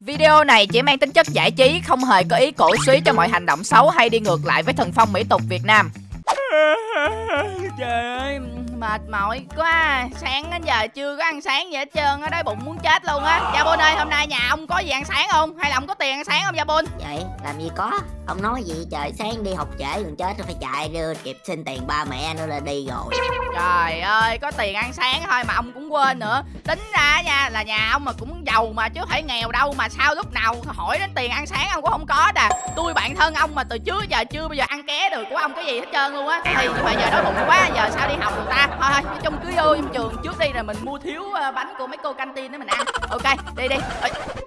Video này chỉ mang tính chất giải trí, không hề có ý cổ suý cho mọi hành động xấu hay đi ngược lại với thần phong mỹ tục Việt Nam. Trời ơi, mệt mỏi quá. Sáng đến giờ chưa có ăn sáng gì hết trơn á Đói bụng muốn chết luôn á. Gia Bôn ơi, hôm nay nhà ông có gì ăn sáng không? Hay là ông có tiền ăn sáng không Gia Bôn? Vậy làm gì có. Ông nói gì trời sáng đi học trễ còn chết rồi phải chạy đưa kịp xin tiền ba mẹ nữa là đi rồi. Trời ơi, có tiền ăn sáng thôi mà ông cũng quên nữa. Tính ra nha là nhà ông mà cũng giàu mà chứ phải nghèo đâu Mà sao lúc nào hỏi đến tiền ăn sáng ông cũng không có đà. Tôi bạn thân ông mà từ trước giờ chưa bao giờ ăn ké được của ông cái gì hết trơn luôn á. Thì nhưng mà giờ đói bụng quá, giờ sao đi học người ta Thôi thôi, nói chung cứ vô trong trường trước đi rồi mình mua thiếu ờ, bánh của mấy cô canteen để mình ăn. Ok, đi đi.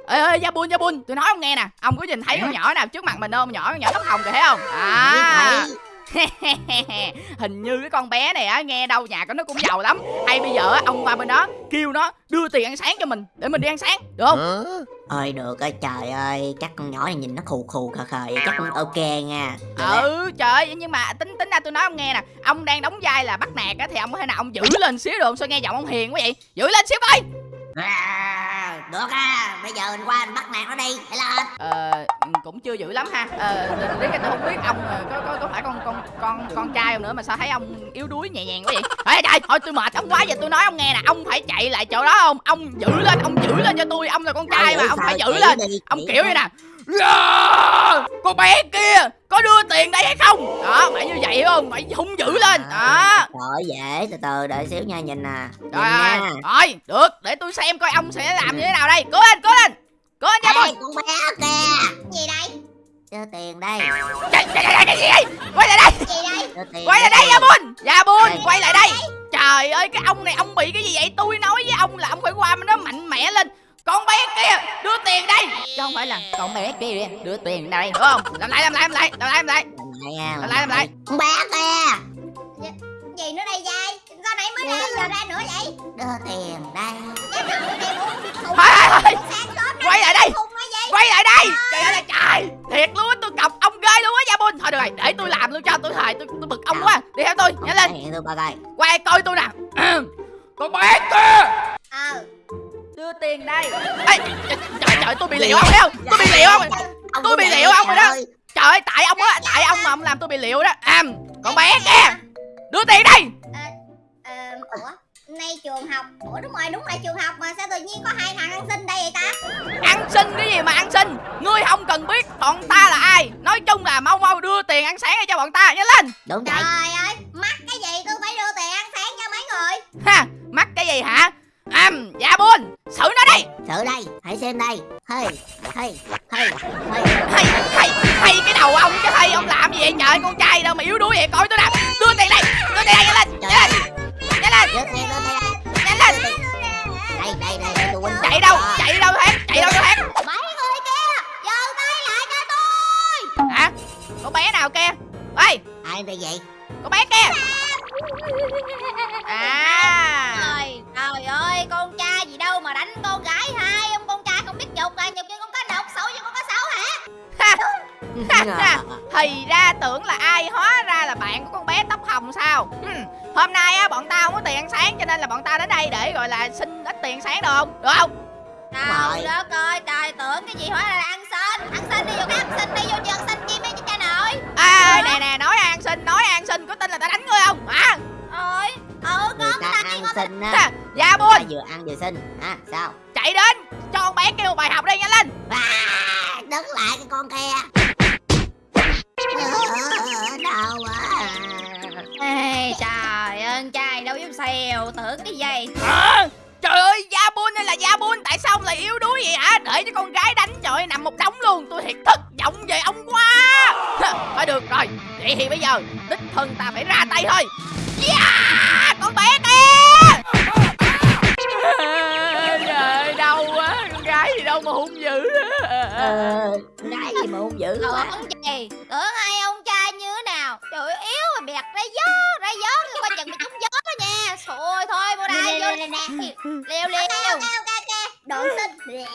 Ê, ê, Gia Bun, Gia Bun, tôi nói ông nghe nè. Ông có nhìn thấy con nhỏ nào trước mặt mình không? Nhỏ con nhỏ tóc hồng kìa thấy không? À hình như cái con bé này á nghe đâu nhà của nó cũng giàu lắm. Hay bây giờ á ông qua bên đó kêu nó đưa tiền ăn sáng cho mình để mình đi ăn sáng được không? Ơi được ơi trời ơi chắc con nhỏ này nhìn nó khù khù khờ khờ vậy chắc cũng ok nha. Được đấy. ừ trời ơi nhưng mà tính tính ra tôi nói ông nghe nè. Ông đang đóng vai là bắt nạt á thì ông có thể nào ông giữ lên xíu được không? Sao nghe giọng ông hiền quá vậy? Giữ lên xíu coi! À, được á bây giờ mình qua mình bắt nạt nó đi hãy lên ờ cũng chưa dữ lắm ha. Ờ đến cái tôi không biết ông ờ, có có có phải con con con con trai ông nữa mà sao thấy ông yếu đuối nhẹ nhàng quá vậy? Ê trời thôi tôi mệt ông quá giờ tôi nói ông nghe nè. Ông phải chạy lại chỗ đó không? Ông giữ lên ông giữ lên cho tôi ông là con trai mà ông phải giữ lên. ông kiểu như nè Yeah! con bé kia có đưa tiền đây hay không? Đó phải như vậy hiểu không? Phải hung dữ lên. Đó. Trời dễ từ từ đợi xíu nha nhìn nè rồi nha. rồi được để tôi xem coi ông sẽ làm như thế nào đây. Cố lên cố lên. Cố lên nha bôi con bé kìa. Gì đây? Đưa tiền đây. Trời, trời, trời, cái gì? Vậy quay lại đây. Gì đây? Đưa tiền quay lại đây. gia bun gia bun Đây. quay lại đây. Trời ơi cái ông này ông bị cái gì vậy? Tôi nói với ông là ông phải qua nó mạnh mẽ lên con bé kia đưa tiền đây. Chứ không phải là con bé kia đưa tiền đây đúng không? Làm lại làm lại làm lại làm lại làm lại. Làm lại làm lại làm lại. Con bé kìa gì nữa đây dai sao nãy mới ra giờ ra nữa vậy. Đưa tiền đây. Thùng thôi thôi quay lại đây. Quay lại đây. Trời ơi. là trời. Thiệt luôn á tôi cọc ông ghê luôn á gia bun. Thôi được rồi để tôi làm luôn cho tôi thề tôi, tôi bực ông quá. Đi theo tôi nhanh lên. Hiện tôi coi coi quay coi tôi nè. Con bé kia bị liệu ông thấy không? Tôi bị liệu không? Ông Tôi bị liệu ông rồi đó. trời ơi. tại ông á tại ông mà ông làm tôi bị liệu đó. À con bé kia đưa tiền đây ờ, ủa nay trường học ủa đúng rồi đúng là trường học mà sao tự nhiên có hai thằng ăn xin đây vậy ta? Ăn xin cái gì mà ăn xin? Ngươi không cần biết bọn ta là ai. Nói chung là mau mau đưa tiền ăn sáng cho bọn ta nhanh lên. Đúng vậy. Trời ơi hả? Con bé nào kia? Ê! Ai đây vậy? Con bé kia! À! Trời trời ơi con trai gì đâu mà đánh con gái hai ông con trai không biết nhục à nhục như con cá độc xấu như con cá sấu hả? Ha! Thì ra tưởng là ai hóa ra là bạn của con bé tóc hồng sao? Ừm, hôm nay á bọn tao không có tiền ăn sáng cho nên là bọn tao đến đây để gọi là xin ít tiền sáng được không? Được không? Trời rồi. đất ơi, trời tưởng cái gì hóa ra là ăn xin? Ăn xin đi vô cái ăn xin đi vô trường à nè nè nói ăn xin nói ăn xin có tin là tao đánh ngươi không? Hả? Ôi, ừ con ta ta ăn con xin á. Dạ Ta buôn vừa ăn vừa xin Hả sao? Chạy đến cho con bé kêu một bài học đi nhanh lên. À, Đứng lại cái con kia. Ờ, Đau quá. Ê, trời ơi, trai đâu dám xèo, tưởng cái gì? Hả? trời ơi da buôn hay là da buôn tại sao ông lại yếu đuối vậy hả để cho con gái đánh trời nằm một đống luôn. Tôi thiệt thất vọng về ông quá. Thôi được rồi. Vậy thì bây giờ đích thân ta phải ra tay thôi. Yeah! con bé kia. Trời ơi đau quá. Con gái gì đâu mà hung dữ Ờ, Gái gì mà hung dữ quá. Tưởng gì, tưởng hai ông trai như thế nào? Trời ơi, yếu mà bẹt ra gió, ra gió, coi chừng bị trúng gió đó nha. Thôi thôi, vô đây, vô Leo leo Xinh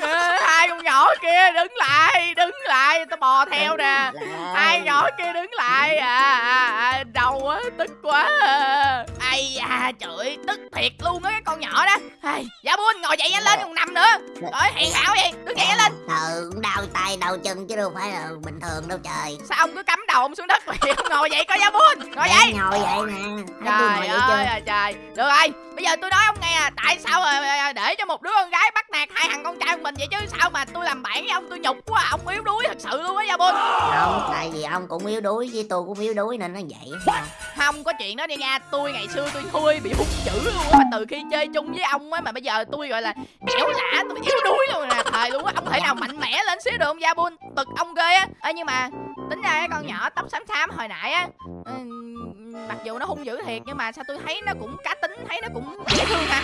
Ê, hai con nhỏ kia đứng lại đứng lại tao bò theo nè. hai nhỏ kia đứng lại à, à, à đau quá tức quá. À. ai da trời tức thiệt luôn á cái con nhỏ đó. Ai dạ buôn ngồi dậy nhanh lên còn nằm nữa. Rồi hèn hảo vậy đứng dậy tay đầu chân chứ đâu phải là bình thường đâu trời. Sao ông cứ cắm ông xuống đất vậy ông ngồi vậy coi ra buôn ngồi vậy ngồi vậy nè trời ơi là trời được rồi bây giờ tôi nói ông nghe à tại sao mà để cho một đứa con gái bắt nạt hai thằng con trai của mình vậy chứ sao mà tôi làm bạn với ông tôi nhục quá à. ông yếu đuối thật sự luôn á gia bôn không tại vì ông cũng yếu đuối với tôi cũng yếu đuối nên nó vậy không? không có chuyện đó đi nha tôi ngày xưa tôi thui bị hung dữ luôn á mà từ khi chơi chung với ông á mà bây giờ tôi gọi là ẻo lả tôi yếu đuối luôn nè thời luôn á ông thể nào mạnh mẽ lên xíu được không gia bôn bực ông ghê á. Ê, nhưng mà tính ra cái con nhỏ tóc xám xám hồi nãy á ừ, mặc dù nó hung dữ thiệt nhưng mà sao tôi thấy nó cũng cá tính thấy nó cũng dễ thương ha.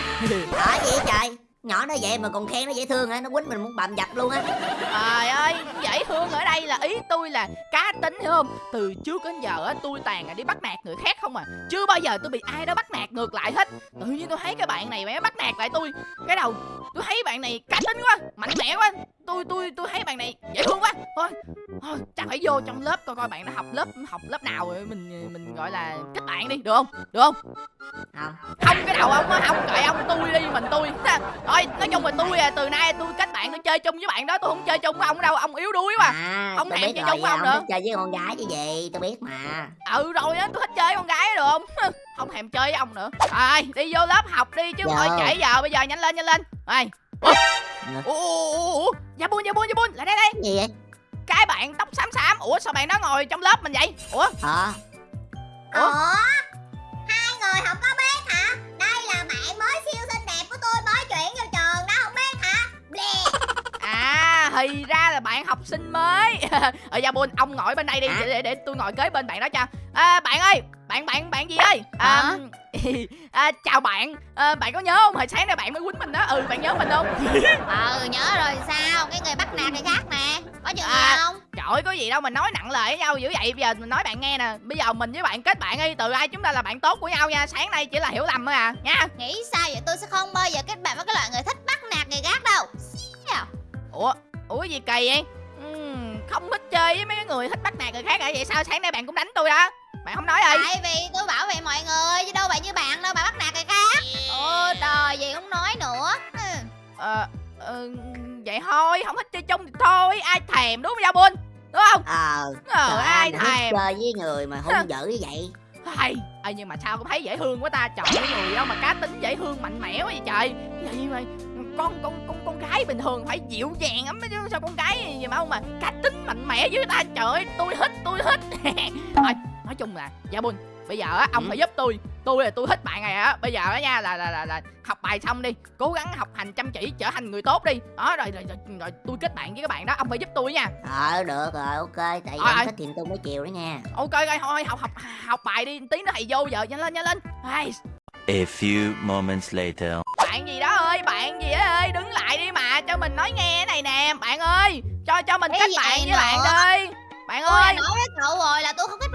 Đó gì trời? Nhỏ nó vậy mà còn khen nó dễ thương hả? Nó quýnh mình muốn bầm dập luôn á. Trời ơi, dễ thương ở đây là ý tôi là cá tính, hiểu không? Từ trước đến giờ á, tôi toàn là đi bắt nạt người khác không à. Chưa bao giờ tôi bị ai đó bắt nạt ngược lại hết. Tự nhiên tôi thấy cái bạn này mẹ bắt nạt lại tôi. Cái đầu, tôi thấy bạn này cá tính quá, mạnh mẽ quá. Tôi tôi tôi thấy bạn này dễ thương quá. Thôi thôi chắc phải vô trong lớp coi coi bạn nó học lớp học lớp nào rồi mình mình gọi là kết bạn đi được không? Được không? Không không cái đầu ông á không kệ ông tôi đi mình tôi. Thôi nói chung là tôi à từ nay tôi kết bạn tôi chơi chung với bạn đó tôi không chơi chung với ông đâu ông yếu đuối quá. À Ông biết chơi chung với ông nữa. chơi với con gái chứ gì Tôi biết mà. Ừ rồi á tôi thích chơi với con gái được không? Không thèm chơi với ông nữa. Rồi đi vô lớp học đi chứ ngồi trễ giờ bây giờ nhanh lên nhanh lên. Rồi ủa? Ủa ủa ủa, ủa dạ buôn dạ buôn dạ buôn lại đây đây. Gì vậy cái bạn tóc xám xám ủa sao bạn đó ngồi trong lớp mình vậy ủa Ờ Ủa? Ủa? Hai người không có biết hả? Đây là bạn mới siêu xinh đẹp của tôi mới chuyển vô trường đó không biết hả? Bleh. à thì ra là bạn học sinh mới ở dạ buôn ông ngồi bên đây đi Hả? để, để để tôi ngồi kế bên bạn đó cho à, bạn ơi bạn bạn bạn gì ơi à, Hả? à, chào bạn à, bạn có nhớ không hồi sáng nay bạn mới quýnh mình đó ừ bạn nhớ mình không Ừ nhớ rồi sao? Cái người bắt nạt người khác nè. Có chuyện À. gì không? Trời ơi có gì đâu mà nói nặng lời với nhau dữ vậy Bây giờ mình nói bạn nghe nè Bây giờ mình với bạn kết bạn đi Từ ai chúng ta là bạn tốt của nhau nha Sáng nay chỉ là hiểu lầm thôi à nha Nghĩ sao vậy? Tôi sẽ không bao giờ kết bạn với cái loại người thích bắt nạt người khác đâu. Ủa Ủa gì kỳ vậy Ừm, Không thích chơi với mấy cái người thích bắt nạt người khác hả Vậy sao sáng nay bạn cũng đánh tôi đó Bạn không nói ơi Tại vì tôi bảo vệ mọi người chứ đâu phải như bạn đâu mà bắt nạt người khác. Ôi trời gì không nói nữa. Ừ. Ờ ờ, Vậy thôi không thích chơi chung thì thôi Ai thèm đúng không Giao Đúng không? Ờ Ờ Trời ai thèm? chơi với người mà hung dữ như vậy. Hay Ê, nhưng mà sao cũng thấy dễ thương quá ta trời ơi người đâu mà cá tính dễ thương mạnh mẽ quá vậy trời. Vậy mà con con con con gái bình thường phải dịu dàng lắm chứ sao con gái gì mà không mà cá tính mạnh mẽ với ta trời ơi tôi thích tôi thích. Thôi nói chung là dạ bun bây giờ á ông Ừ. phải giúp tôi. Tôi là tôi thích bạn này á. Bây giờ á nha là là là, là học bài xong đi cố gắng học hành chăm chỉ trở thành người tốt đi. Đó rồi rồi, rồi, rồi tôi kết bạn với các bạn đó. Ông phải giúp tôi nha. Ờ được rồi ok. Tại vì ông thích thì tôi mới chiều đó nha. Ok rồi thôi học học học bài đi. Tí nữa thầy vô giờ nhanh lên nhanh lên. Ai, A few moments later. bạn gì đó ơi bạn gì đó ơi đứng lại đi mà cho mình nói nghe này nè. Bạn ơi cho cho mình Cái kết bạn với nữa? bạn đi bạn Tôi đã ơi. nói với cậu rồi là tôi không kết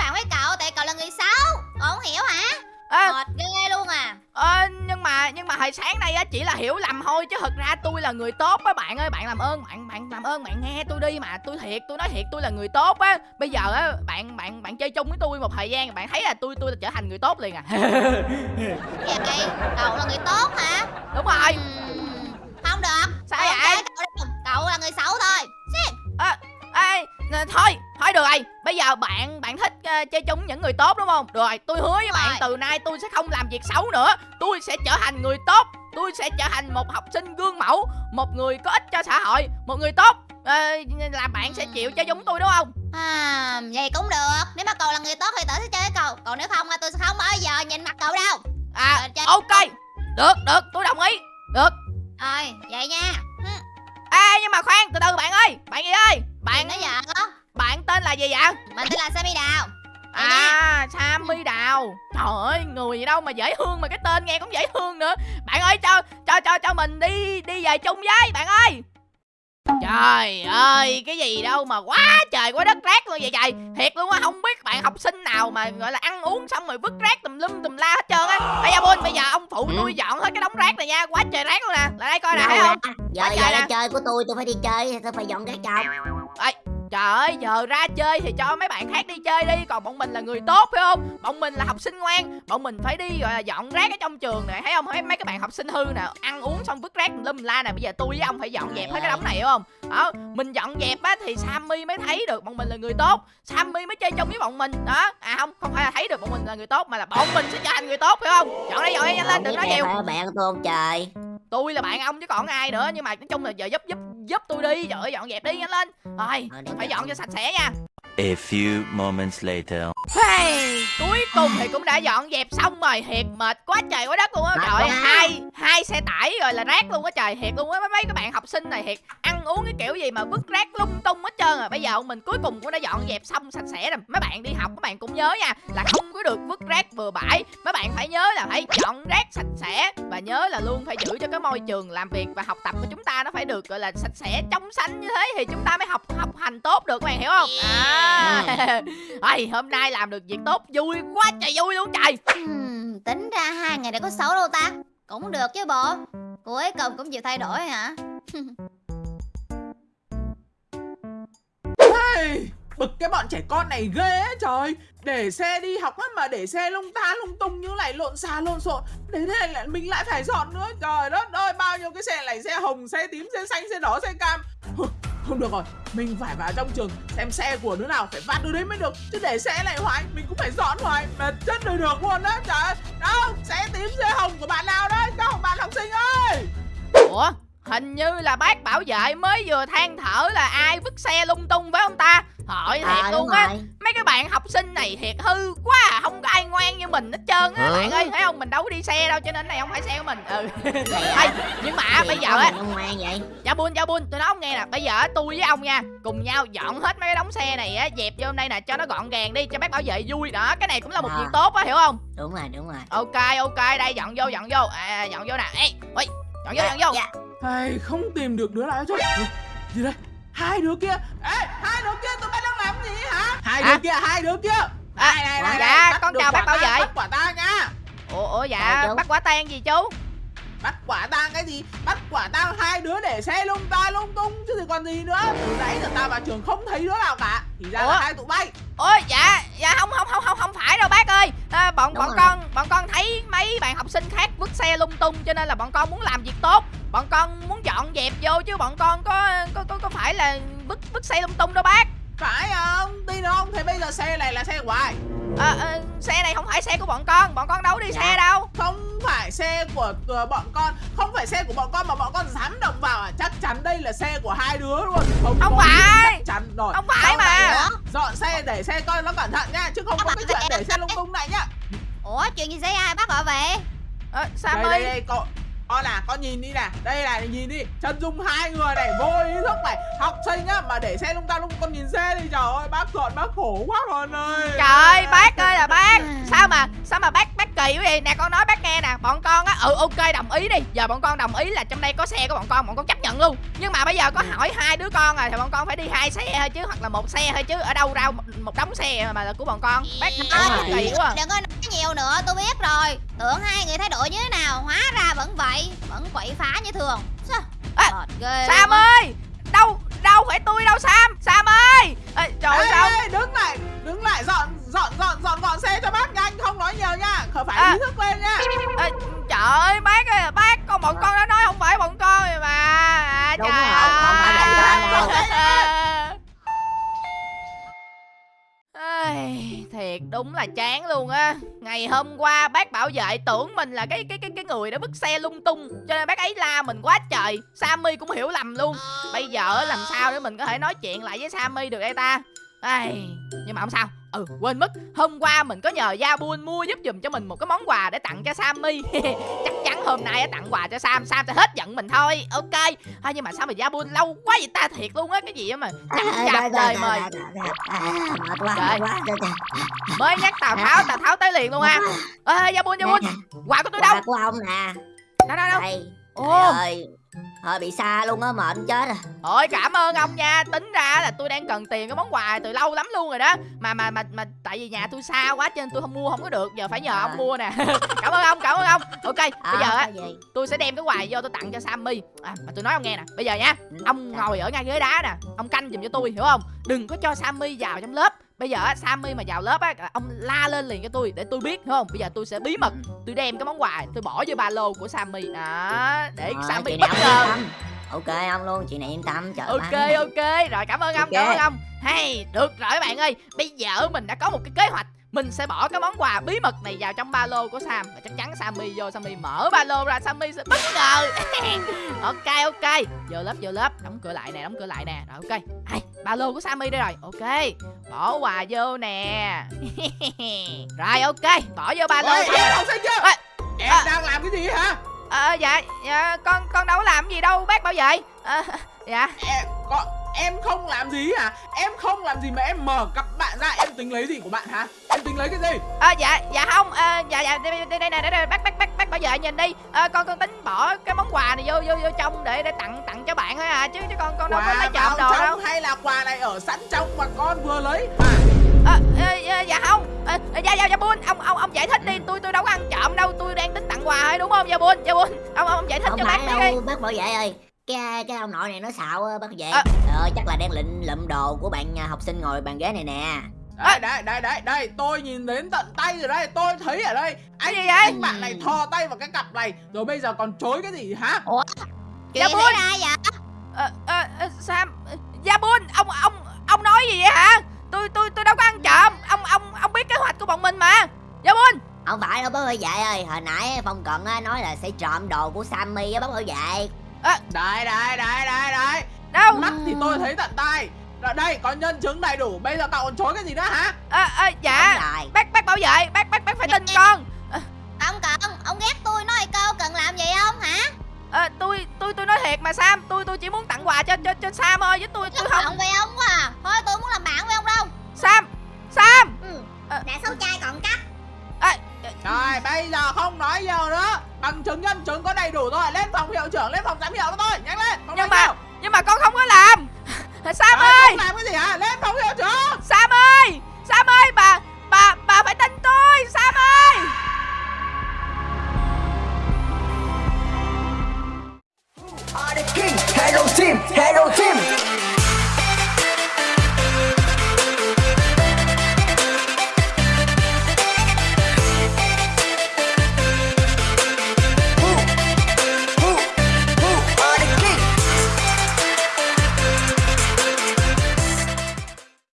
không hiểu hả? à, Mệt ghê luôn à. ờ, nhưng mà nhưng mà hồi sáng nay á chỉ là hiểu lầm thôi chứ thật ra tôi là người tốt á bạn ơi bạn làm ơn bạn bạn làm ơn bạn nghe tôi đi mà tôi thiệt tôi nói thiệt tôi là người tốt á bây giờ á bạn bạn bạn chơi chung với tôi một thời gian bạn thấy là tôi tôi trở thành người tốt liền à Vậy cậu là người tốt hả? đúng rồi Ừm, Không được. Sao vậy? Cậu, cậu là người xấu thôi. Ê, nè, thôi, thôi được rồi Bây giờ bạn bạn thích ờ, chơi chung với những người tốt đúng không? Được rồi, tôi hứa với bạn Rồi. từ nay tôi sẽ không làm việc xấu nữa Tôi sẽ trở thành người tốt Tôi sẽ trở thành một học sinh gương mẫu Một người có ích cho xã hội Một người tốt Ờ, Là bạn sẽ chịu chơi với tôi đúng không? À, vậy cũng được. Nếu mà cậu là người tốt thì tớ sẽ chơi với cậu. Còn nếu không, tôi sẽ không bao giờ nhìn mặt cậu đâu. À, chơi- ok Được, được, tôi đồng ý Được Rồi, vậy nha. Ê, nhưng mà khoan, từ từ bạn ơi Bạn gì ơi Bạn nói vợ. Bạn tên là gì vậy? Mình tên là Sammy Đào. À, Sammy Đào. Trời ơi, người gì đâu mà dễ thương mà cái tên nghe cũng dễ thương nữa. Bạn ơi, cho cho cho cho mình đi đi về chung với bạn ơi. Trời ơi, cái gì đâu mà quá trời quá đất rác luôn vậy trời. Thiệt luôn á, không biết bạn học sinh nào mà gọi là ăn uống xong rồi vứt rác tùm lum tùm la hết trơn á. Bây giờ Bun, bây giờ ông phụ Ừ. tôi dọn hết cái đống rác này nha Quá trời rác luôn nè, lại đây coi nè, Đâu thấy không? Giờ Quá giờ là nè. chơi của tôi tôi phải đi chơi tôi phải dọn cái chồng Trời ơi, giờ ra chơi thì cho mấy bạn khác đi chơi đi Còn bọn mình là người tốt phải không? Bọn mình là học sinh ngoan Bọn mình phải đi gọi là dọn rác ở trong trường này Thấy không? Thấy mấy các bạn học sinh hư nè Ăn uống xong vứt rác lum la nè Bây giờ tôi với ông phải dọn dẹp hết cái đống này hiểu không? Đó, mình dọn dẹp á thì Sammy mới thấy được bọn mình là người tốt Sammy mới chơi chung với bọn mình Đó, à không, không phải là thấy được bọn mình là người tốt Mà là bọn mình sẽ trở thành người tốt phải không? Dọn đây dọn đây nhanh lên, đừng nói nhiều bạn tôi không trời tôi là bạn ông chứ còn ai nữa nhưng mà nói chung là giờ giúp giúp giúp tôi đi trời ơi dọn dẹp đi nhanh lên. Rồi Ờ, phải dọn cho sạch sẽ nha. A few moments later. hey, cuối cùng thì cũng đã dọn dẹp xong rồi thiệt mệt quá trời quá đất luôn á trời ơi, hai xe tải rồi là rác luôn á trời thiệt luôn á. Mấy mấy các bạn học sinh này thiệt ăn uống cái kiểu gì mà vứt rác lung tung hết trơn rồi bây giờ mình cuối cùng cũng đã dọn dẹp xong sạch sẽ rồi. Mấy bạn đi học các bạn cũng nhớ nha là không có được vứt rác bừa bãi. Mấy bạn phải nhớ là phải dọn rác sạch sẽ và nhớ là luôn phải giữ cho cái môi trường làm việc và học tập của chúng ta nó phải được gọi là sạch sẽ trong xanh như thế thì chúng ta mới học học hành tốt được các bạn hiểu không? À. Ây, hôm nay làm được việc tốt vui quá trời vui luôn trời. Tính ra hai ngày này có xấu đâu ta cũng được chứ bộ. Cuối cùng cũng chịu thay đổi hả? Hey, Bực cái bọn trẻ con này ghê ấy, trời. Để xe đi học á mà để xe lung ta lung tung như này lộn xà lộn xộn. Đến đây này lại mình lại phải dọn nữa. Trời đất ơi bao nhiêu cái xe này Xe hồng, xe tím, xe xanh, xe đỏ, xe cam. Không được rồi Mình phải vào trong trường xem xe của đứa nào Phải vắt đứa đấy mới được. Chứ để xe lại hoài Mình cũng phải dọn hoài. Mệt chết đời được luôn đó Trời ơi. Đâu xe tím, xe hồng của bạn nào đấy? Đâu bạn học sinh ơi! Ủa hình như là bác bảo vệ mới vừa than thở là ai vứt xe lung tung với ông ta? Hỏi thiệt Ờ, đúng luôn á. Mấy cái bạn học sinh này thiệt hư quá à. Không có ai ngoan như mình hết trơn á. Bạn ơi thấy không mình đâu có đi xe đâu Cho nên này không phải xe của mình Ừ à? Nhưng mà bây giờ á Dạ bun dạ bun tôi nói ông nghe nè Bây giờ tôi với ông nha Cùng nhau dọn hết mấy cái đống xe này á Dẹp vô đây nè cho nó gọn gàng đi Cho bác bảo vệ vui Đó cái này cũng là một À. việc tốt á hiểu không Đúng rồi đúng rồi Ok ok đây dọn vô dọn vô à, Dọn vô nè Ê ui Dọn vô dọn vô Dạ. Không tìm được đứa nào hết chứ Gì đây? Hai đứa kia. Ê, hai đứa kia tụi bay đang làm gì hả? Hai đứa kia, hai đứa kia. À, Này, này, này, dạ, con chào bác bảo vệ. Bắt quả tang nha. Ủa, ủa dạ bắt quả tang gì chú? Bắt quả tang cái gì? Bắt quả tang hai đứa để xe lung ta lung tung Chứ thì còn gì nữa. Từ nãy giờ tao vào trường không thấy đứa nào cả. Thì ra Ủa? là hai tụi bay. Ôi dạ dạ không không không không không phải đâu bác ơi à, bọn Đúng bọn rồi. con bọn con thấy mấy bạn học sinh khác vứt xe lung tung cho nên là bọn con muốn làm việc tốt bọn con muốn dọn dẹp vô chứ bọn con có có có, có phải là vứt vứt xe lung tung đâu bác Phải không? Tin không? Thế bây giờ xe này là xe của ai? à, à, xe này không phải xe của bọn con bọn con đâu đi Dạ. xe đâu Không phải xe của ờ, bọn con Không phải xe của bọn con mà bọn con dám động vào à Chắc chắn đây là xe của hai đứa luôn Không, Không phải. Chắc chắn rồi Không phải Sau mà. á, Dọn xe để xe coi nó cẩn thận nha Chứ không có cái chuyện để xe lung tung này nhá Ủa chuyện gì xảy ra bác bảo vệ à, sao Đây đây đây con à con nhìn đi nè đây này nhìn đi. Chân dung hai người này vô ý thức này. Học sinh á mà để xe lung ta lung con nhìn xe đi trời ơi bác dọn bác khổ quá con ơi Trời ơi bác ơi là bác. Sao mà sao mà bác bác kỳ quá vậy? Nè con nói bác nghe nè. Bọn con á Ừ ok đồng ý đi. Giờ bọn con đồng ý là trong đây có xe của bọn con Bọn con chấp nhận luôn. Nhưng mà bây giờ có hỏi hai đứa con rồi Thì bọn con phải đi hai xe thôi chứ Hoặc là một xe thôi chứ. Ở đâu ra một, một đống xe mà là của bọn con. Bác nói kỳ quá. à. Đừng có nhiều nữa tôi biết rồi. Tưởng hai người thay đổi như thế nào Hóa ra vẫn vậy Vẫn quậy phá như thường. Sao? À, ghê Sam ơi! Đâu đâu phải tôi đâu Sam. Sam ơi! Ê, Trời ơi Ê, sao ê, đứng lại đứng lại dọn dọn dọn dọn gọn xe cho bác nhanh không nói nhiều nha. Khởi phải À. ý thức lên nha. Ê, Trời ơi bác ơi bác Con bọn con đã nói không phải bọn con đúng là chán luôn á. Ngày hôm qua bác bảo vệ tưởng mình là cái cái cái cái người đã vứt xe lung tung, cho nên bác ấy la mình quá trời. Sammy cũng hiểu lầm luôn. Bây giờ làm sao để mình có thể nói chuyện lại với sammy được đây ta? Ai... nhưng mà không sao. Ừ quên mất. Hôm qua mình có nhờ Yabun mua giúp giùm cho mình một cái món quà để tặng cho sammy. Chắc hôm nay á, tặng quà cho sam sam sẽ hết giận mình thôi ok. À, nhưng mà sao mà gia buôn lâu quá vậy ta thiệt luôn á cái gì á mà À, chạp mời. À, Trời. trời. mới nhắc tào tháo tào tháo tới liền luôn ha ê gia buôn gia buôn quà của tôi đâu? Quà của ông nè. Đâu đâu đâu? Ơi Hơi bị xa luôn á mệt chết à Ôi cảm ơn ông nha. Tính ra là tôi đang cần tiền cái món quà từ lâu lắm luôn rồi đó. Mà mà mà mà tại vì nhà tôi xa quá cho nên tôi không mua không có được. Giờ phải nhờ ông À. mua nè. Cảm ơn ông cảm ơn ông. Ok bây À, giờ á tôi sẽ đem cái quà vô tôi tặng cho Sammy. À, Mà tôi nói ông nghe nè. Bây giờ nha Ừ, Ông ngồi ở ngay ghế đá nè. Ông canh giùm cho tôi hiểu không? Đừng có cho Sammy vào trong lớp Bây giờ á Sammy mà vào lớp á Ông la lên liền cho tôi để tôi biết hiểu không? Bây giờ tôi sẽ bí mật Tôi đem cái món quà tôi bỏ vô ba lô của Sammy. Đó Để Ờ, Sammy bất ngờ. Ok ông luôn, chuyện này yên tâm trời ok ok. Rồi cảm ơn ông Ok. cảm ơn ông. Hay được rồi các bạn ơi. Bây giờ mình đã có một cái kế hoạch mình sẽ bỏ cái món quà bí mật này vào trong ba lô của Sam. Và chắc chắn Sammy vô Sammy mở ba lô ra Sammy sẽ bất ngờ. Ok ok. Vô lớp vô lớp. Đóng cửa lại nè đóng cửa lại nè. Rồi ok. Hay ba lô của Sammy đây rồi. Ok. Bỏ quà vô nè. Rồi ok. Bỏ vô ba lô Ôi, em sinh chưa Ê, Em à. đang làm cái gì hả? Ờ, dạ dạ con con đâu có làm gì đâu bác bảo vệ. Ờ, dạ. Em, có, em không làm gì hả? Em không làm gì mà em mở cặp bạn ra Em tính lấy gì của bạn hả? Em tính lấy cái gì? À, dạ dạ không à, dạ dạ đây đây đây đây, đây, bác bác bác bác bảo vệ nhìn đi. À, con con tính bỏ cái món quà này vô vô vô trong để để tặng tặng cho bạn thôi à chứ chứ con con đâu có lấy trộm đồ đâu. hay là quà này ở sẵn trong mà con vừa lấy? À, à, à, dạ, không. À, dạ dạ dạ bun ông ông ông giải thích đi. Tôi tôi đâu có ăn trộm đâu tôi đang tính tặng quà thôi đúng không? Dạ bun dạ bun. Ông ông giải thích Không cho bác biết đi. bác bảo vệ ơi cái cái ông nội này nó xạo á, bác vệ À. ờ, chắc là đang lịnh lụm đồ của bạn à, học sinh ngồi bàn ghế này nè. Đây đây đây đây đây Tôi nhìn đến tận tay rồi đây Tôi thấy ở đây. Cái Anh gì vậy? anh bạn này thò tay vào cái cặp này Rồi bây giờ còn chối cái gì hả? Chuyện Dạ, Bun. ra vậy? À, à, à, Sam dạ bun ông ông ông nói gì vậy hả? Tôi tôi tôi đâu có ăn trộm. Ông ông ông biết kế hoạch của bọn mình mà. Dạ bun. Không phải đâu bác bảo vệ ơi. Hồi nãy phong cận á, nói là sẽ trộm đồ của sammy á bác bảo vệ Đây đây đây đây đây đâu? Mắt thì tôi thấy tận tay. Rồi đây có nhân chứng đầy đủ. Bây giờ cậu còn chối cái gì nữa hả? À, à, dạ. Bác bác bảo vệ. Bác bác bác phải tin con. Ông cận Ông ghét tôi nói câu cần làm gì không hả? À, tôi tôi tôi nói thiệt mà sam. Tôi tôi chỉ muốn tặng quà cho cho cho sam thôi chứ tôi tôi không. không với ông quá à. Thôi tôi muốn làm bạn với ông đâu. Sam sam. Ừ. Ờ. Đã xấu trai còn cắt. à, Rồi bây giờ không nói nhiều nữa. Bằng chứng nhân chứng có đầy đủ rồi Lên phòng hiệu trưởng lên phòng giám hiệu cho tôi Nhanh lên phòng nhưng mà hiệu. nhưng mà con không có làm. Sam Rồi, ơi! không làm cái gì hả? Lên phòng hiệu trưởng. Sam